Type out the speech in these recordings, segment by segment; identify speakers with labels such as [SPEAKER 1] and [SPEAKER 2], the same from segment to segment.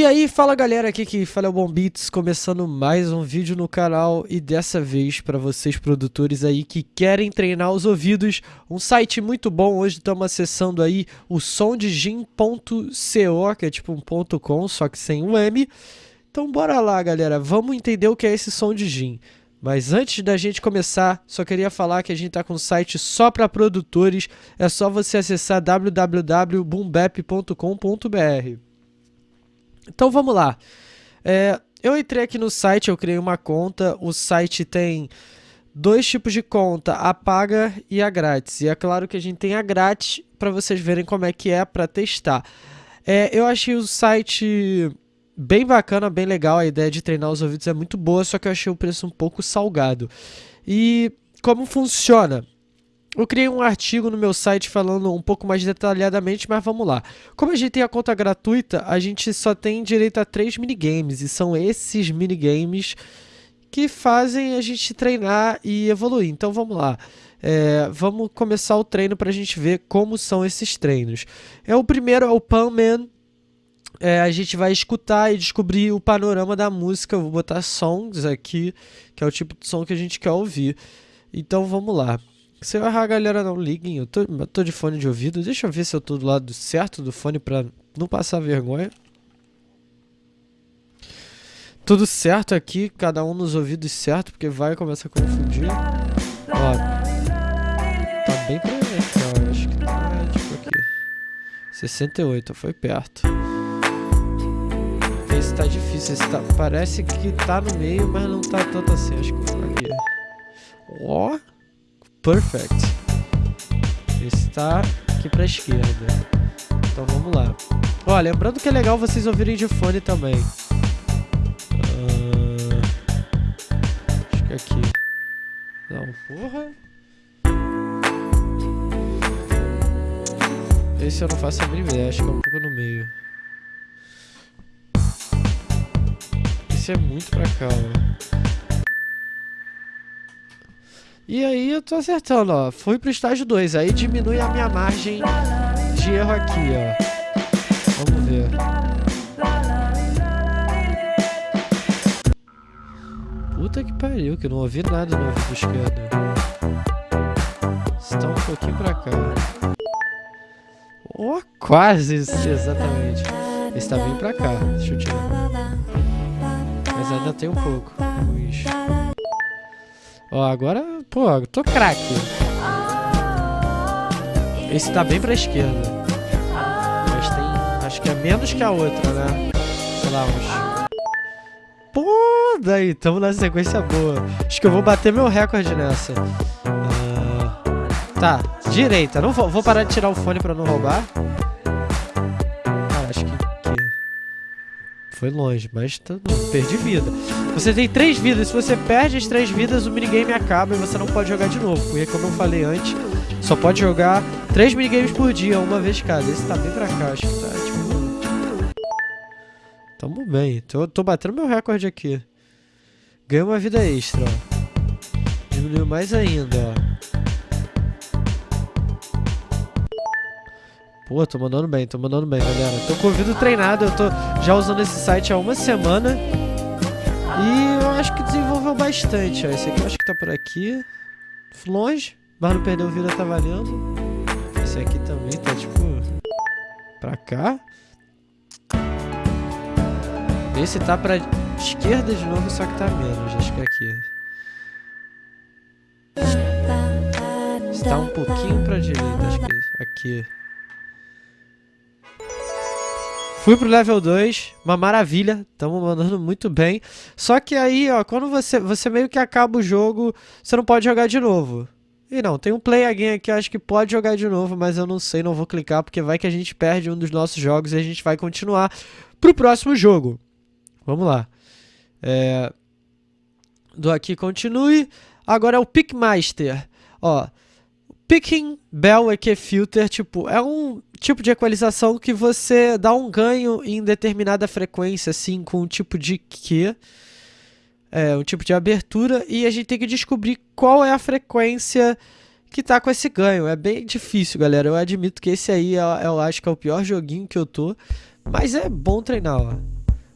[SPEAKER 1] E aí, fala galera, aqui que fala é o Bom Beats, começando mais um vídeo no canal e dessa vez para vocês produtores aí que querem treinar os ouvidos, um site muito bom, hoje estamos acessando aí o sondegym.co, que é tipo um ponto .com, só que sem um M. Então bora lá galera, vamos entender o que é esse som de gym. Mas antes da gente começar, só queria falar que a gente está com um site só para produtores, é só você acessar www.boombap.com.br. Então vamos lá. É, eu entrei aqui no site, eu criei uma conta. O site tem dois tipos de conta, a paga e a grátis. E é claro que a gente tem a grátis para vocês verem como é que é para testar. É, eu achei o site bem bacana, bem legal. A ideia de treinar os ouvidos é muito boa, só que eu achei o preço um pouco salgado. E como funciona? Eu criei um artigo no meu site falando um pouco mais detalhadamente, mas vamos lá. Como a gente tem a conta gratuita, a gente só tem direito a três minigames, e são esses minigames que fazem a gente treinar e evoluir. Então vamos lá. É, vamos começar o treino para a gente ver como são esses treinos. É O primeiro é o Panman. É, a gente vai escutar e descobrir o panorama da música. Eu vou botar songs aqui, que é o tipo de som que a gente quer ouvir. Então vamos lá. Se eu errar, galera, não liguem. Eu tô, eu tô de fone de ouvido. Deixa eu ver se eu tô do lado certo do fone pra não passar vergonha. Tudo certo aqui, cada um nos ouvidos certo, porque vai começar a confundir. Ó, tá bem ó. Acho que tá, tipo aqui. 68, foi perto. Esse tá difícil, esse tá, parece que tá no meio, mas não tá tanto assim. Acho que aqui. Ó. Perfect. Está aqui para a esquerda. Então vamos lá. Ó, lembrando que é legal vocês ouvirem de fone também. Uh, acho que é aqui. Não, porra. Esse eu não faço a mínima ideia, acho que é um pouco no meio. Esse é muito pra cá, ó. E aí eu tô acertando, ó. Fui pro estágio 2. Aí diminui a minha margem de erro aqui, ó. Vamos ver. Puta que pariu, que eu não ouvi nada no ouvido esquerdo. Está um pouquinho pra cá. Oh, quase, exatamente. Está bem pra cá. Deixa eu tirar. Mas ainda tem um pouco. Ó, agora, pô, tô craque. Esse tá bem pra esquerda. Mas tem, acho que é menos que a outra, né? Sei lá, uns... Pô, daí, tamo na sequência boa. Acho que eu vou bater meu recorde nessa. Uh, tá, direita. Não vou, vou parar de tirar o fone pra não roubar. Foi longe, mas tá, perdi vida. Você tem três vidas, se você perde as três vidas, o minigame acaba e você não pode jogar de novo. Porque, como eu falei antes, só pode jogar três minigames por dia, uma vez cada. Esse tá bem pra cá, acho que tá, tipo... Tamo bem, tô, tô batendo meu recorde aqui. Ganhei uma vida extra, ó. Diminuiu mais ainda, ó. Pô, tô mandando bem, tô mandando bem, galera. Tô com o ouvido treinado, eu tô já usando esse site há uma semana. E eu acho que desenvolveu bastante, ó. Esse aqui eu acho que tá por aqui. Longe, mas não perdeu vida, tá valendo. Esse aqui também tá, tipo... Pra cá. Esse tá pra esquerda de novo, só que tá menos. Acho que é aqui. Está um pouquinho pra direita, acho que é aqui. Fui pro level 2, uma maravilha, estamos mandando muito bem. Só que aí, ó, quando você, você meio que acaba o jogo, você não pode jogar de novo. E não, tem um play again aqui, acho que pode jogar de novo, mas eu não sei, não vou clicar, porque vai que a gente perde um dos nossos jogos e a gente vai continuar pro próximo jogo. Vamos lá. É... Do aqui continue. Agora é o Pickmaster. Ó, Picking Bell EQ Filter, tipo, é um tipo de equalização que você dá um ganho em determinada frequência, assim, com um tipo de Q, é, um tipo de abertura, e a gente tem que descobrir qual é a frequência que tá com esse ganho. É bem difícil, galera. Eu admito que esse aí, eu, eu acho que é o pior joguinho que eu tô, mas é bom treinar, ó.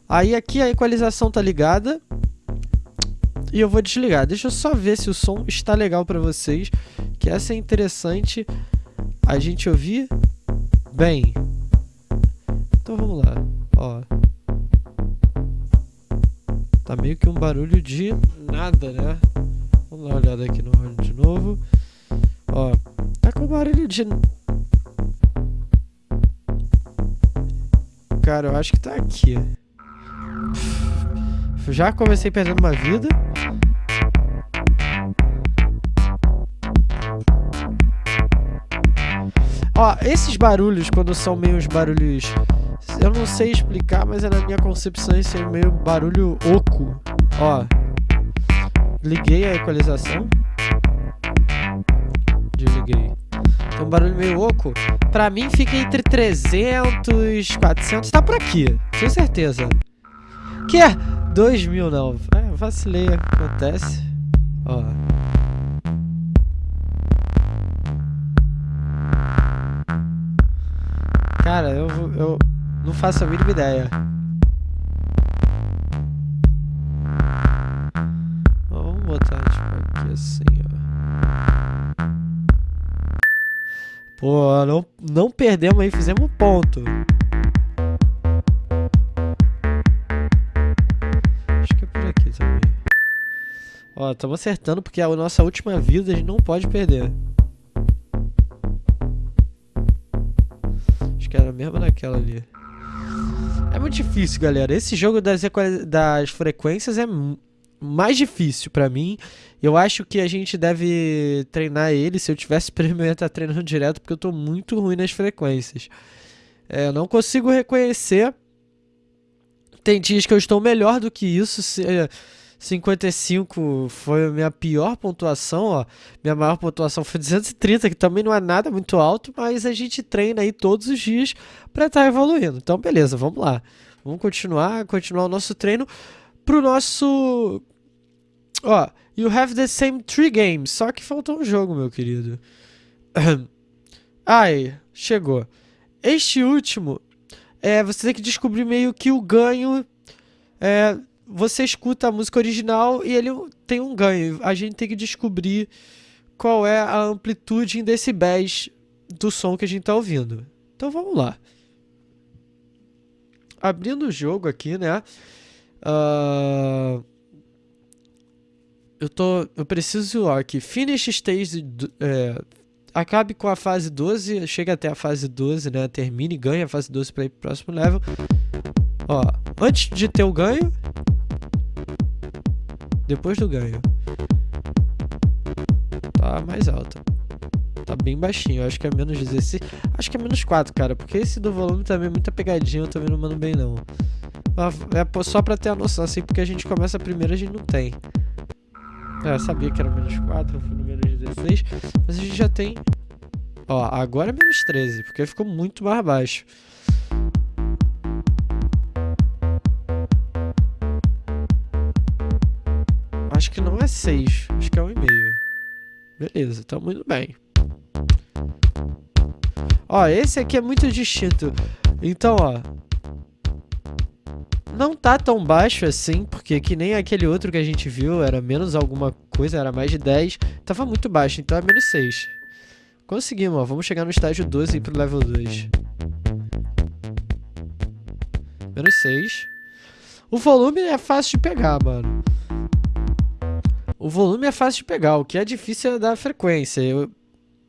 [SPEAKER 1] Aí aqui a equalização tá ligada. E eu vou desligar. Deixa eu só ver se o som está legal para vocês. Que essa é interessante a gente ouvir bem. Então vamos lá. Ó. Tá meio que um barulho de nada, né? Vamos dar uma olhada aqui no áudio de novo. Ó. Tá com barulho de... Cara, eu acho que tá aqui. Já comecei perdendo uma vida. Ó, esses barulhos, quando são meio os barulhos... Eu não sei explicar, mas é na minha concepção esse é meio barulho oco. Ó. Liguei a equalização. Desliguei. Um barulho meio oco. Pra mim fica entre 300, 400. Tá por aqui, tenho certeza. Que é 2000 não. É, vacilei, acontece. Ó. Cara, eu, eu não faço a mínima ideia. Vamos botar tipo aqui assim, ó. Pô, não, não perdemos aí, fizemos um ponto. Acho que é por aqui também. Ó, estamos acertando porque a nossa última vida a gente não pode perder. Que era mesmo naquela ali. É muito difícil, galera. Esse jogo das, das frequências é mais difícil pra mim. Eu acho que a gente deve treinar ele. Se eu tivesse prêmio, eu ia estar treinando direto, porque eu tô muito ruim nas frequências. É, eu não consigo reconhecer. Tem dias que eu estou melhor do que isso. Se, 55 foi a minha pior pontuação, ó. Minha maior pontuação foi 230, que também não é nada muito alto, mas a gente treina aí todos os dias para estar tá evoluindo. Então, beleza, vamos lá. Vamos continuar, continuar o nosso treino pro nosso Ó, you have the same three games, só que faltou um jogo, meu querido. Ai, chegou. Este último, é, você tem que descobrir meio que o ganho é, você escuta a música original e ele tem um ganho. A gente tem que descobrir qual é a amplitude em decibéis do som que a gente está ouvindo. Então vamos lá. Abrindo o jogo aqui, né? Uh, eu tô, eu preciso ó, que finish stage, é, acabe com a fase 12, chega até a fase 12, né? Termine, ganha a fase 12 para ir pro próximo level. Ó, antes de ter o ganho, depois do ganho. Tá mais alta. Tá bem baixinho, acho que é menos 16. Acho que é menos 4, cara, porque esse do volume também é muita pegadinha, eu também não mando bem não. É só pra ter a noção, assim, porque a gente começa a primeira a gente não tem. É, eu sabia que era menos 4, eu fui no menos 16, mas a gente já tem... Ó, agora é menos 13, porque ficou muito mais baixo. Que não é 6, acho que é 1,5. Beleza, tá muito bem. Ó, esse aqui é muito distinto. Então, ó. Não tá tão baixo assim, porque que nem aquele outro que a gente viu, era menos alguma coisa, era mais de 10. Tava muito baixo, então é menos 6. Conseguimos, ó. Vamos chegar no estágio 12 e ir pro level 2. Menos 6. O volume é fácil de pegar, mano. O volume é fácil de pegar, o que é difícil é da frequência. Eu,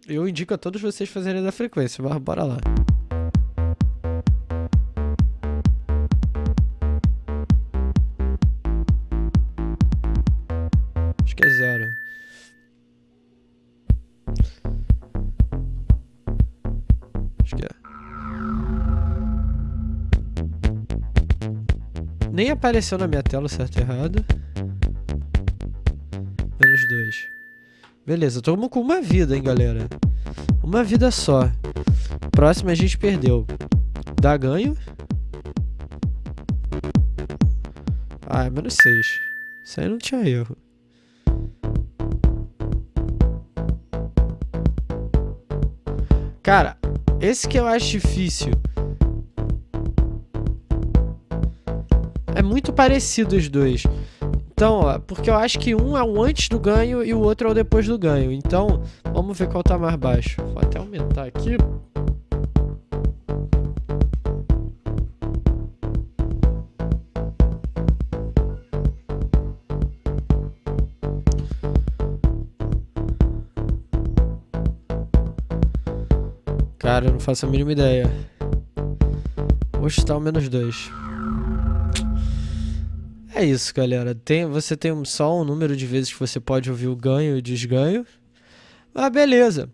[SPEAKER 1] eu indico a todos vocês fazerem da frequência, mas bora lá. Acho que é zero. Acho que é. Nem apareceu na minha tela certo e errado. Menos dois. Beleza, estamos com uma vida, hein, galera. Uma vida só. Próxima a gente perdeu. Dá ganho. Ah, é menos seis. Isso aí não tinha erro. Cara, esse que eu acho difícil é muito parecido os dois. Então, ó, porque eu acho que um é o antes do ganho e o outro é o depois do ganho. Então, vamos ver qual tá mais baixo. Vou até aumentar aqui. Cara, eu não faço a mínima ideia. Vou chutar o menos dois. É isso, galera. Tem, você tem só um número de vezes que você pode ouvir o ganho e o desganho. Ah, beleza.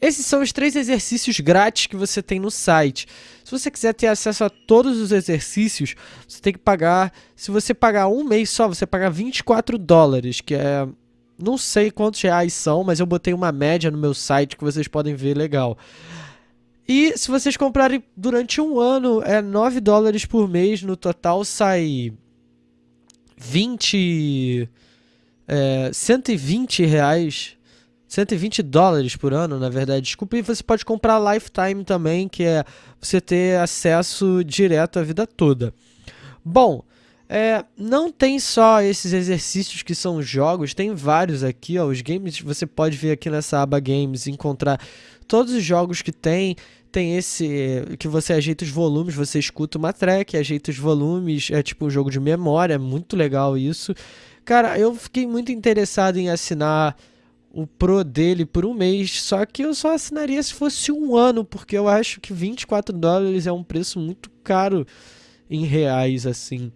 [SPEAKER 1] Esses são os três exercícios grátis que você tem no site. Se você quiser ter acesso a todos os exercícios, você tem que pagar. Se você pagar um mês só, você paga 24 dólares, que é. Não sei quantos reais são, mas eu botei uma média no meu site que vocês podem ver legal. E se vocês comprarem durante um ano, é 9 dólares por mês. No total sai 20. É, 120 reais. 120 dólares por ano, na verdade. Desculpe, e você pode comprar Lifetime também, que é você ter acesso direto a vida toda. Bom, é, não tem só esses exercícios que são jogos, tem vários aqui, ó, os games, você pode ver aqui nessa aba games, encontrar todos os jogos que tem, tem esse que você ajeita os volumes, você escuta uma track, ajeita os volumes, é tipo um jogo de memória, é muito legal isso. Cara, eu fiquei muito interessado em assinar o Pro dele por um mês, só que eu só assinaria se fosse um ano, porque eu acho que 24 dólares é um preço muito caro em reais, assim.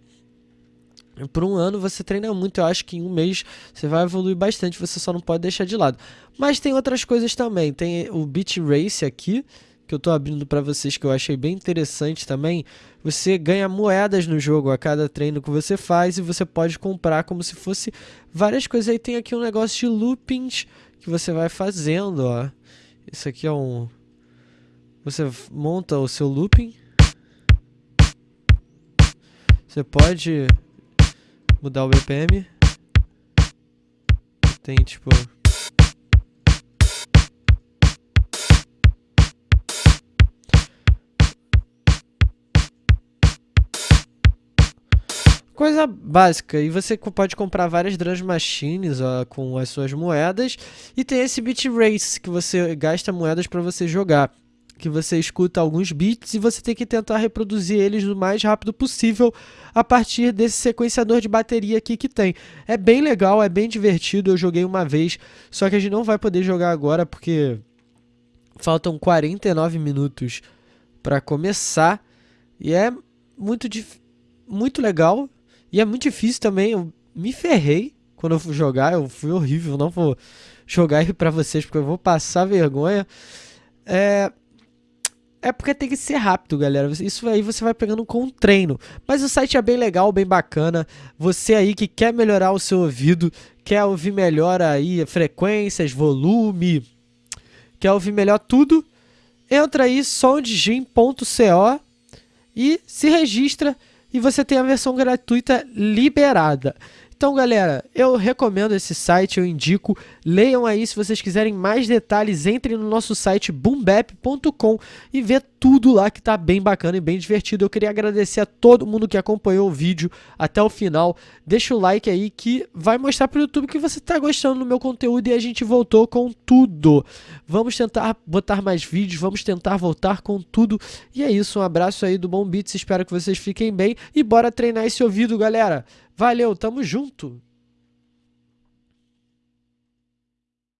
[SPEAKER 1] Por um ano você treina muito, eu acho que em um mês você vai evoluir bastante, você só não pode deixar de lado. Mas tem outras coisas também, tem o Beat Race aqui, que eu estou abrindo para vocês que eu achei bem interessante também. Você ganha moedas no jogo a cada treino que você faz e você pode comprar como se fosse várias coisas. Aí tem aqui um negócio de loopings que você vai fazendo, ó. Isso aqui é um... Você monta o seu looping. Você pode mudar o BPM. Tem tipo... Coisa básica, e você pode comprar várias Drum Machines ó, com as suas moedas, e tem esse Beat Race, que você gasta moedas para você jogar, que você escuta alguns beats e você tem que tentar reproduzir eles o mais rápido possível a partir desse sequenciador de bateria aqui que tem. É bem legal, é bem divertido, eu joguei uma vez, só que a gente não vai poder jogar agora porque faltam 49 minutos para começar, e é muito, muito legal, e é muito difícil também, eu me ferrei quando eu fui jogar, eu fui horrível, não vou jogar pra vocês porque eu vou passar vergonha. É, é porque tem que ser rápido, galera. Isso aí você vai pegando com um treino. Mas o site é bem legal, bem bacana. Você aí que quer melhorar o seu ouvido, quer ouvir melhor aí frequências, volume, quer ouvir melhor tudo, entra aí sondgym.co e se registra e você tem a versão gratuita liberada. Então, galera, eu recomendo esse site, eu indico. Leiam aí se vocês quiserem mais detalhes. Entrem no nosso site boombap.com e vê tudo lá que tá bem bacana e bem divertido. Eu queria agradecer a todo mundo que acompanhou o vídeo até o final. Deixa o like aí que vai mostrar pro YouTube que você tá gostando do meu conteúdo e a gente voltou com tudo. Vamos tentar botar mais vídeos, vamos tentar voltar com tudo. E é isso, um abraço aí do Bom Beats, espero que vocês fiquem bem e bora treinar esse ouvido, galera. Valeu, tamo junto!